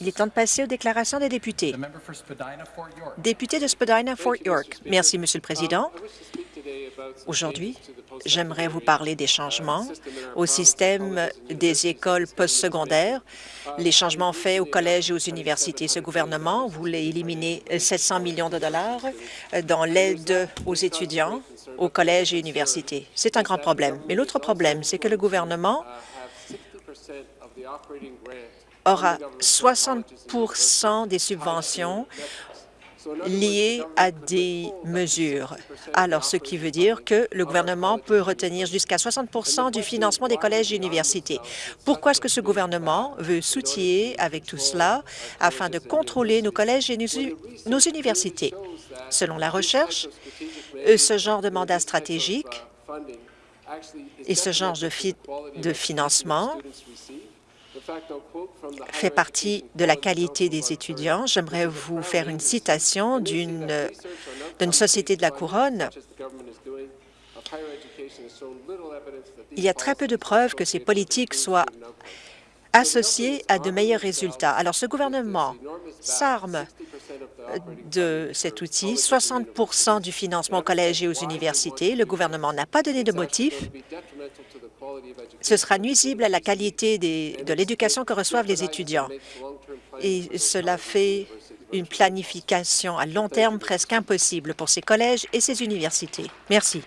Il est temps de passer aux déclarations des députés. Député de Spadina-Fort York. Merci, Monsieur le Président. Aujourd'hui, j'aimerais vous parler des changements au système des écoles postsecondaires, les changements faits aux collèges et aux universités. Ce gouvernement voulait éliminer 700 millions de dollars dans l'aide aux étudiants aux collèges et universités. C'est un grand problème. Mais l'autre problème, c'est que le gouvernement aura 60% des subventions liées à des mesures. Alors, ce qui veut dire que le gouvernement peut retenir jusqu'à 60% du financement des collèges et universités. Pourquoi est-ce que ce gouvernement veut soutiller avec tout cela afin de contrôler nos collèges et nos universités? Selon la recherche, ce genre de mandat stratégique et ce genre de financement fait partie de la qualité des étudiants. J'aimerais vous faire une citation d'une société de la Couronne. Il y a très peu de preuves que ces politiques soient associées à de meilleurs résultats. Alors, ce gouvernement s'arme de cet outil, 60% du financement aux collèges et aux universités. Le gouvernement n'a pas donné de motif ce sera nuisible à la qualité de l'éducation que reçoivent les étudiants. Et cela fait une planification à long terme presque impossible pour ces collèges et ces universités. Merci.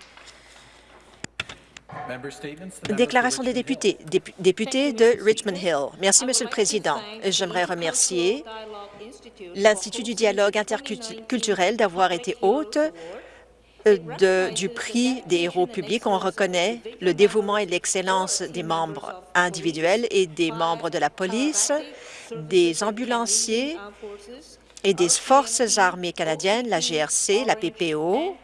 Déclaration des députés. Député de Richmond Hill. Merci, Monsieur le Président. J'aimerais remercier l'Institut du dialogue interculturel d'avoir été hôte du prix des héros publics, on reconnaît le dévouement et l'excellence des membres individuels et des membres de la police, des ambulanciers et des forces armées canadiennes, la GRC, la PPO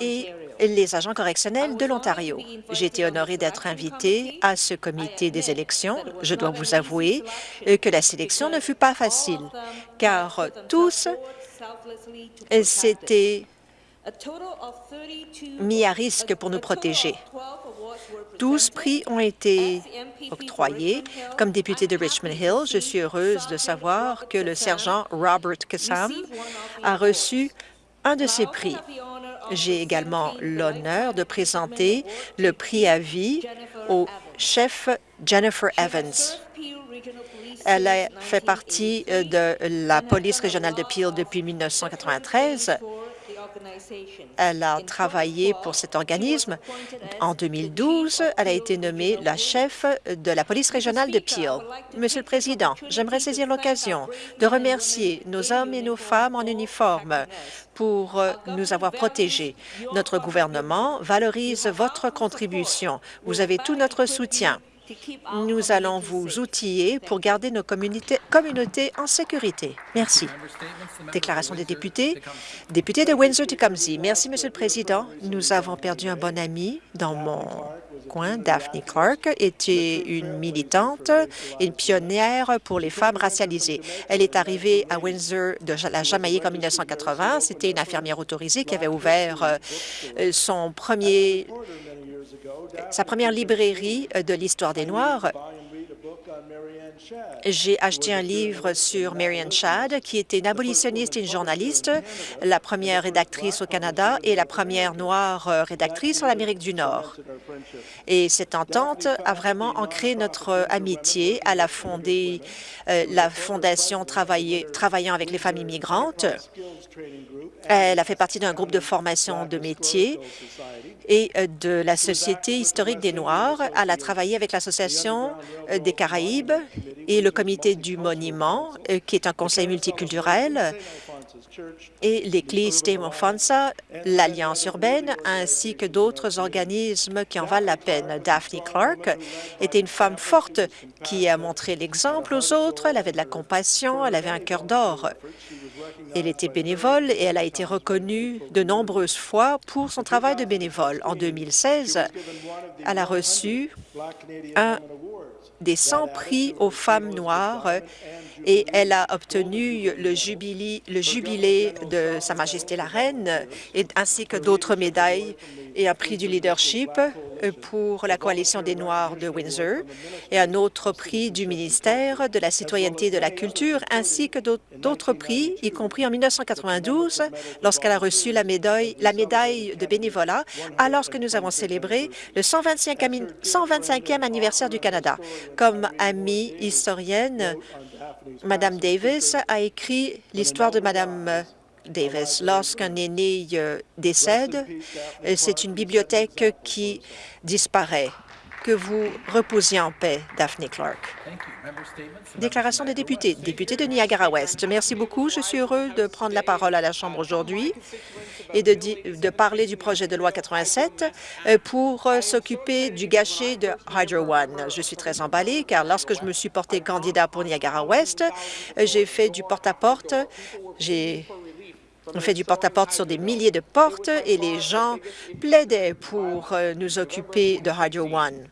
et les agents correctionnels de l'Ontario. J'ai été honorée d'être invitée à ce comité des élections. Je dois vous avouer que la sélection ne fut pas facile, car tous s'étaient mis à risque pour nous protéger. 12 prix ont été octroyés. Comme député de Richmond Hill, je suis heureuse de savoir que le sergent Robert Kassam a reçu un de ces prix. J'ai également l'honneur de présenter le prix à vie au chef Jennifer Evans. Elle a fait partie euh, de la police régionale de Peel depuis 1993 elle a travaillé pour cet organisme. En 2012, elle a été nommée la chef de la police régionale de Peel. Monsieur le Président, j'aimerais saisir l'occasion de remercier nos hommes et nos femmes en uniforme pour nous avoir protégés. Notre gouvernement valorise votre contribution. Vous avez tout notre soutien. Nous allons vous outiller pour garder nos communautés, en sécurité. Merci. Déclaration des députés. Député de Windsor-Tecumseh. Merci, Monsieur le Président. Nous avons perdu un bon ami dans mon coin. Daphne Clark était une militante une pionnière pour les femmes racialisées. Elle est arrivée à Windsor de la Jamaïque en 1980. C'était une infirmière autorisée qui avait ouvert euh, son premier sa première librairie euh, de l'histoire des Noirs. J'ai acheté un livre sur Marianne Shad, qui était une abolitionniste et une journaliste, la première rédactrice au Canada et la première noire euh, rédactrice en Amérique du Nord. Et cette entente a vraiment ancré notre amitié. Elle a fondé euh, la Fondation travaillant avec les familles migrantes. Elle a fait partie d'un groupe de formation de métiers et euh, de la Société historique des Noirs. Elle a travaillé avec l'Association euh, des Caraïbes et le Comité du Monument, euh, qui est un conseil multiculturel, et l'Église Fonsa, l'Alliance urbaine, ainsi que d'autres organismes qui en valent la peine. Daphne Clark était une femme forte qui a montré l'exemple aux autres. Elle avait de la compassion, elle avait un cœur d'or. Elle était bénévole et elle a été reconnue de nombreuses fois pour son travail de bénévole. En 2016, elle a reçu un des 100 prix aux femmes noires et elle a obtenu le jubilé, de Sa Majesté la Reine ainsi que d'autres médailles et un prix du leadership pour la Coalition des Noirs de Windsor et un autre prix du ministère de la Citoyenneté et de la Culture, ainsi que d'autres prix, y compris en 1992, lorsqu'elle a reçu la médaille, la médaille de bénévolat, alors que nous avons célébré le 125e anniversaire du Canada. Comme amie historienne, Madame Davis a écrit l'histoire de Madame Davis. Lorsqu'un aîné euh, décède, euh, c'est une bibliothèque qui disparaît. Que vous reposiez en paix, Daphne Clark. Déclaration des députés. Député de Niagara-Ouest. Merci beaucoup. Je suis heureux de prendre la parole à la Chambre aujourd'hui et de, parler du projet de loi 87 euh, pour s'occuper du gâchis de Hydro One. Je suis très emballée car lorsque je me suis porté candidat pour Niagara-Ouest, j'ai fait du porte-à-porte. J'ai on fait du porte-à-porte sur des milliers de portes et les gens plaidaient pour euh, nous occuper de Hydro One.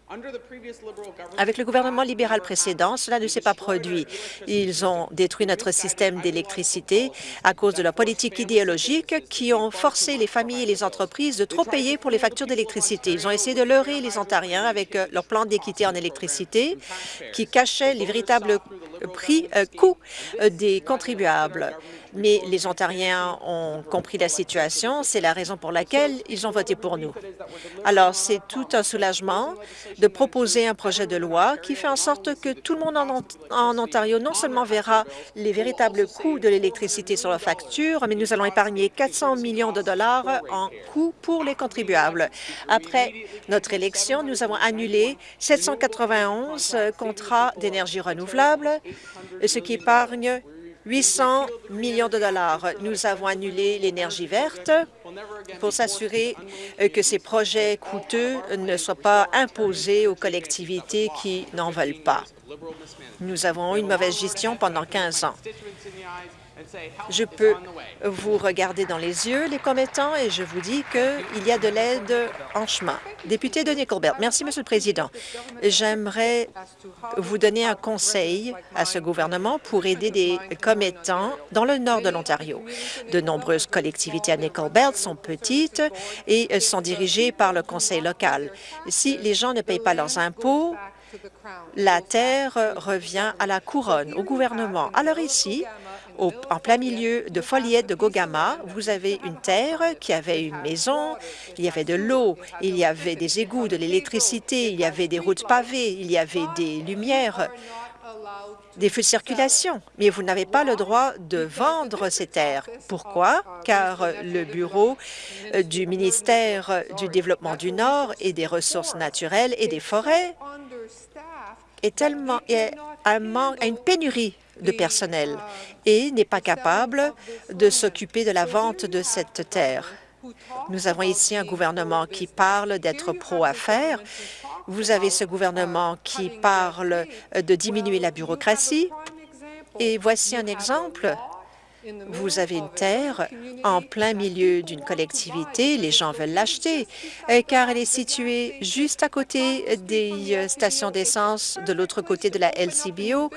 Avec le gouvernement libéral précédent, cela ne s'est pas produit. Ils ont détruit notre système d'électricité à cause de leur politique idéologique qui ont forcé les familles et les entreprises de trop payer pour les factures d'électricité. Ils ont essayé de leurrer les Ontariens avec euh, leur plan d'équité en électricité qui cachait les véritables prix, euh, coûts des contribuables mais les Ontariens ont compris la situation. C'est la raison pour laquelle ils ont voté pour nous. Alors, c'est tout un soulagement de proposer un projet de loi qui fait en sorte que tout le monde en, Ontario non seulement verra les véritables coûts de l'électricité sur la facture, mais nous allons épargner 400 millions de dollars en coûts pour les contribuables. Après notre élection, nous avons annulé 791 contrats d'énergie renouvelable, ce qui épargne 800 millions de dollars. Nous avons annulé l'énergie verte pour s'assurer euh, que ces projets coûteux ne soient pas imposés aux collectivités qui n'en veulent pas. Nous avons eu une mauvaise gestion pendant 15 ans. Je peux vous regarder dans les yeux, les commettants, et je vous dis qu'il y a de l'aide en chemin. Député de Nickelbelt, merci, Monsieur le Président. J'aimerais vous donner un conseil à ce gouvernement pour aider des commettants dans le nord de l'Ontario. De nombreuses collectivités à Nickelbelt sont petites et sont dirigées par le conseil local. Si les gens ne payent pas leurs impôts, la terre revient à la couronne, au gouvernement. Alors ici, en plein milieu de Foliette de Gogama, vous avez une terre qui avait une maison, il y avait de l'eau, il y avait des égouts, de l'électricité, il y avait des routes pavées, il y avait des lumières, des feux de circulation, mais vous n'avez pas le droit de vendre ces terres. Pourquoi? Car le bureau euh, du ministère du Développement du Nord et des Ressources naturelles et des forêts est tellement a une pénurie de personnel et n'est pas capable de s'occuper de la vente de cette terre. Nous avons ici un gouvernement qui parle d'être pro-affaires. Vous avez ce gouvernement qui parle de diminuer la bureaucratie. Et voici un exemple vous avez une terre en plein milieu d'une collectivité, les gens veulent l'acheter euh, car elle est située juste à côté des euh, stations d'essence de l'autre côté de la LCBO.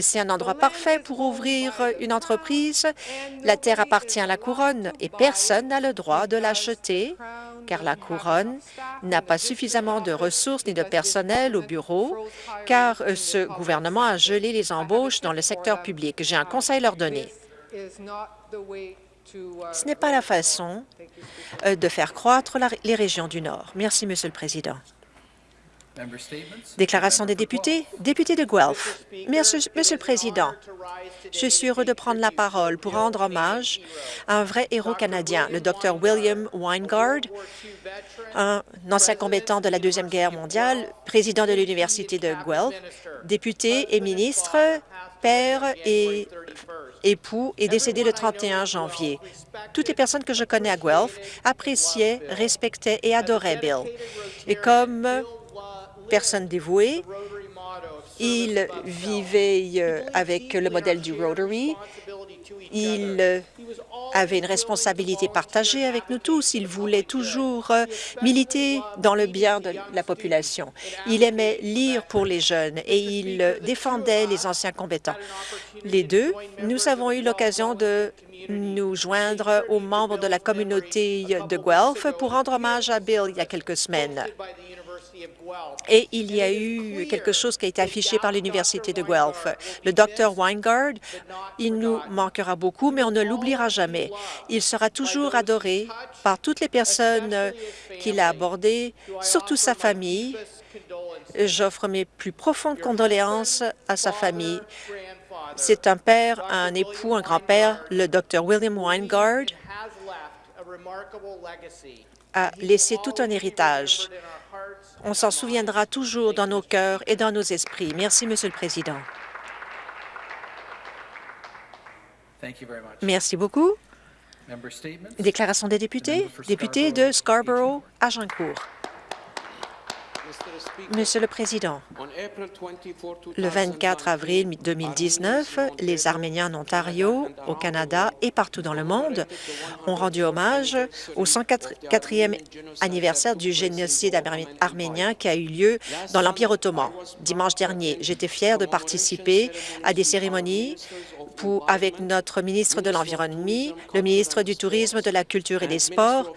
C'est un endroit parfait pour ouvrir une entreprise. La terre appartient à la couronne et personne n'a le droit de l'acheter car la couronne n'a pas suffisamment de ressources ni de personnel au bureau, car euh, ce gouvernement a gelé les embauches dans le secteur public. J'ai un conseil à leur donner. Ce n'est pas la façon euh, de faire croître les régions du Nord. Merci, Monsieur le Président. Déclaration des députés. Député de Guelph. Merci, Monsieur le Président, je suis heureux de prendre la parole pour rendre hommage à un vrai héros canadien, le Dr William Weingard, un ancien combattant de la Deuxième Guerre mondiale, président de l'Université de Guelph, député et ministre, père et époux, est décédé le 31 janvier. Toutes les personnes que je connais à Guelph appréciaient, respectaient et adoraient Bill. Et comme personne dévouée, il vivait euh, avec le modèle du Rotary. Il euh, avait une responsabilité partagée avec nous tous. Il voulait toujours euh, militer dans le bien de la population. Il aimait lire pour les jeunes et il défendait les anciens combattants. Les deux, nous avons eu l'occasion de nous joindre aux membres de la communauté de Guelph pour rendre hommage à Bill il y a quelques semaines. Et il y a eu quelque chose qui a été affiché par l'Université de Guelph. Le docteur Weingard, il nous manquera beaucoup, mais on ne l'oubliera jamais. Il sera toujours adoré par toutes les personnes qu'il a abordées, surtout sa famille. J'offre mes plus profondes condoléances à sa famille. C'est un père, un époux, un grand-père, le docteur William Weingard, a laissé tout un héritage. On s'en souviendra toujours dans nos cœurs et dans nos esprits. Merci, Monsieur le Président. Merci beaucoup. Déclaration des députés. Député de Scarborough-Agincourt. Monsieur le Président, le 24 avril 2019, les Arméniens en Ontario, au Canada et partout dans le monde ont rendu hommage au 104e anniversaire du génocide arménien qui a eu lieu dans l'Empire ottoman. Dimanche dernier, j'étais fier de participer à des cérémonies avec notre ministre de l'Environnement, le ministre du Tourisme, de la Culture et des Sports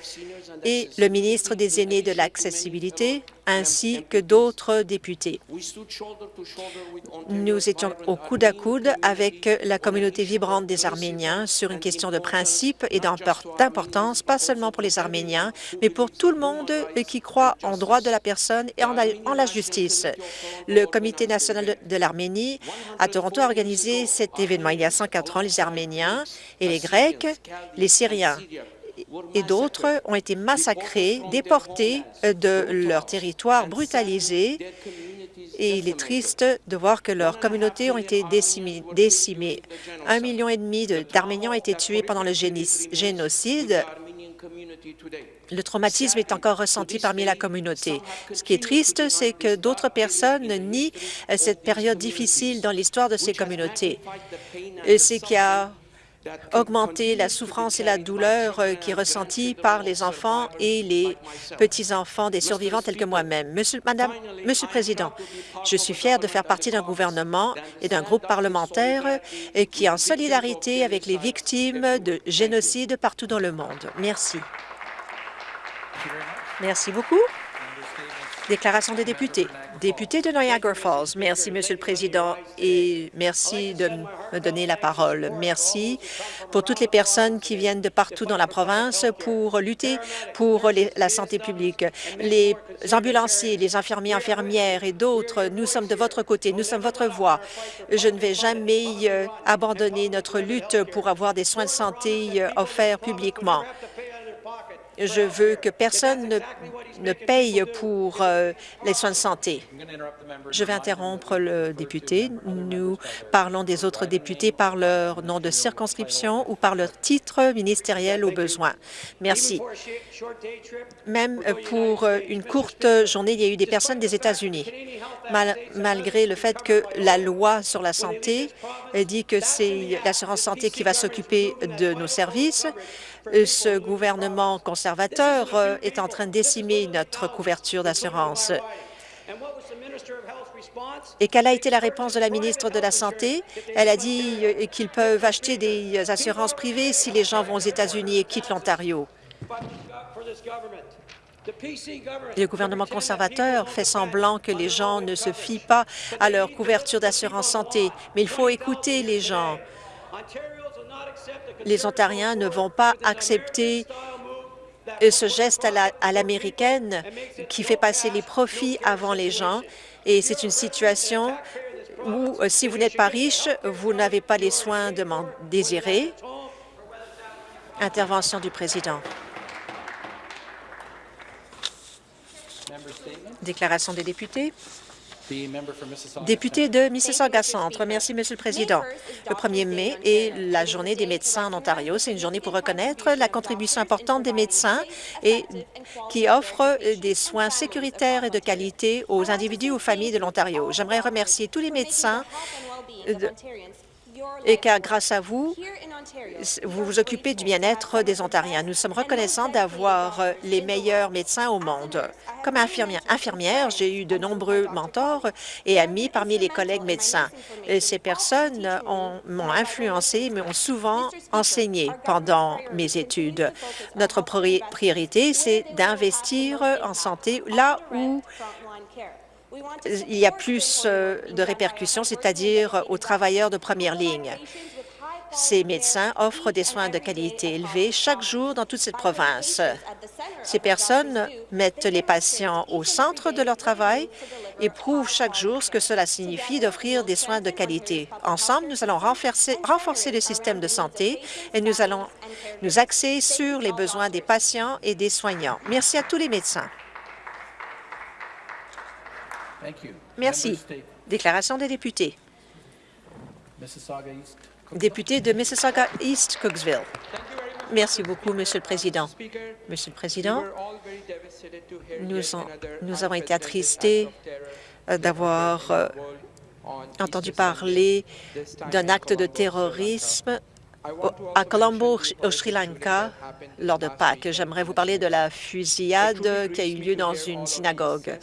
et le ministre des Aînés de l'Accessibilité, ainsi que d'autres députés. Nous étions au coude à coude avec la communauté vibrante des Arméniens sur une question de principe et d'importance, pas seulement pour les Arméniens, mais pour tout le monde qui croit en droit de la personne et en la, justice. Le Comité national de l'Arménie à Toronto a organisé cet événement. Il y a 104 ans, les Arméniens et les Grecs, les Syriens et d'autres ont été massacrés, déportés de leur territoire, brutalisés, et il est triste de voir que leurs communautés ont été décimées. Un million et demi d'Arméniens ont été tués pendant le génocide. Le traumatisme est encore ressenti parmi la communauté. Ce qui est triste, c'est que d'autres personnes nient cette période difficile dans l'histoire de ces communautés. C'est qu'il y a augmenter la souffrance et la douleur euh, qui est ressentie par les enfants et les petits-enfants des survivants tels que moi-même. Monsieur, le Président, je suis fier de faire partie d'un gouvernement et d'un groupe parlementaire euh, qui est en solidarité avec les victimes de génocide partout dans le monde. Merci. Merci beaucoup. Déclaration des députés. Député de Niagara Falls. Merci, Monsieur le Président, et merci de me donner la parole. Merci pour toutes les personnes qui viennent de partout dans la province pour lutter pour la santé publique. Les ambulanciers, les infirmiers, infirmières et d'autres, nous sommes de votre côté, nous sommes votre voix. Je ne vais jamais euh, abandonner notre lutte pour avoir des soins de santé euh, offerts publiquement. Je veux que personne ne, paye pour euh, les soins de santé. Je vais interrompre le député. Nous parlons des autres députés par leur nom de circonscription ou par leur titre ministériel au besoin. Merci. Même pour une courte journée, il y a eu des personnes des États-Unis. malgré le fait que la loi sur la santé dit que c'est l'assurance santé qui va s'occuper de nos services, ce gouvernement conservateur euh, est en train de décimer notre couverture d'assurance. Et quelle a été la réponse de la ministre de la Santé? Elle a dit euh, qu'ils peuvent acheter des assurances privées si les gens vont aux États-Unis et quittent l'Ontario. Le gouvernement conservateur fait semblant que les gens ne se fient pas à leur couverture d'assurance santé, mais il faut écouter les gens les Ontariens ne vont pas accepter ce geste à l'américaine qui fait passer les profits avant les gens. Et c'est une situation où, euh, si vous n'êtes pas riche, vous n'avez pas les soins désirés. Intervention du président. Déclaration des députés. Député de Mississauga-Centre. Merci, Monsieur le Président. Le 1er mai est la journée des médecins en Ontario. C'est une journée pour reconnaître la contribution importante des médecins et qui offrent des soins sécuritaires et de qualité aux individus ou familles de l'Ontario. J'aimerais remercier tous les médecins et car grâce à vous, vous vous occupez du bien-être des Ontariens. Nous sommes reconnaissants d'avoir les meilleurs médecins au monde. Comme infirmière, infirmière j'ai eu de nombreux mentors et amis parmi les collègues médecins. ces personnes m'ont influencé, mais ont souvent enseigné pendant mes études. Notre priorité, c'est d'investir en santé là où il y a plus euh, de répercussions, c'est-à-dire aux travailleurs de première ligne. Ces médecins offrent des soins de qualité élevée chaque jour dans toute cette province. Ces personnes mettent les patients au centre de leur travail et prouvent chaque jour ce que cela signifie d'offrir des soins de qualité. Ensemble, nous allons renforcer, renforcer le système de santé et nous allons nous axer sur les besoins des patients et des soignants. Merci à tous les médecins. Merci. Déclaration des députés. Député de Mississauga East Cooksville. Merci beaucoup, Monsieur le Président. Monsieur le Président, nous, avons été attristés euh, d'avoir euh, entendu parler d'un acte de terrorisme à Colombo, au Sri Lanka, lors de Pâques. J'aimerais vous parler de la fusillade qui a eu lieu dans une synagogue.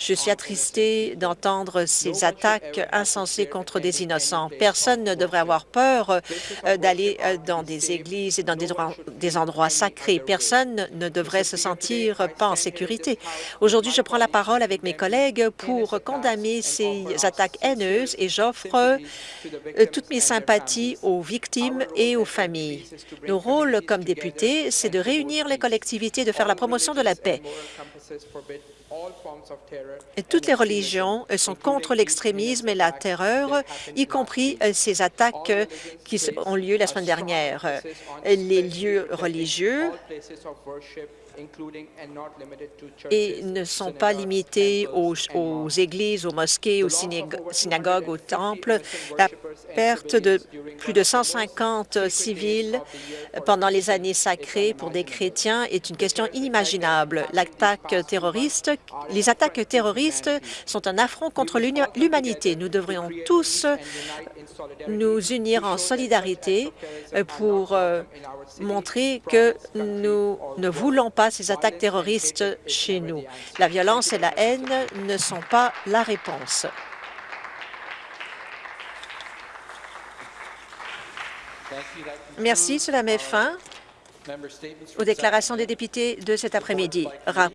Je suis attristée d'entendre ces attaques insensées contre des innocents. Personne ne devrait avoir peur euh, d'aller euh, dans des églises et dans des, droits- des endroits sacrés. Personne ne devrait se sentir pas en sécurité. Aujourd'hui, je prends la parole avec mes collègues pour condamner ces attaques haineuses et j'offre euh, toutes mes sympathies aux victimes et aux familles. Nos rôles comme députés, c'est de réunir les collectivités, de faire la promotion de la paix. Toutes les religions sont contre l'extrémisme et la terreur, y compris euh, ces attaques euh, qui ont lieu la semaine dernière. Les lieux religieux et ne sont pas limités aux, aux églises, aux mosquées, aux synago- synagogues, aux temples. La perte de plus de 150 civils pendant les années sacrées pour des chrétiens est une question inimaginable. L'attaque terroriste, les attaques terroristes sont un affront contre l'humanité. Nous devrions tous nous unir en solidarité euh, pour euh, montrer que nous ne voulons ces attaques terroristes chez nous. La violence et la haine ne sont pas la réponse. Merci. Cela met fin aux déclarations des députés de cet après-midi.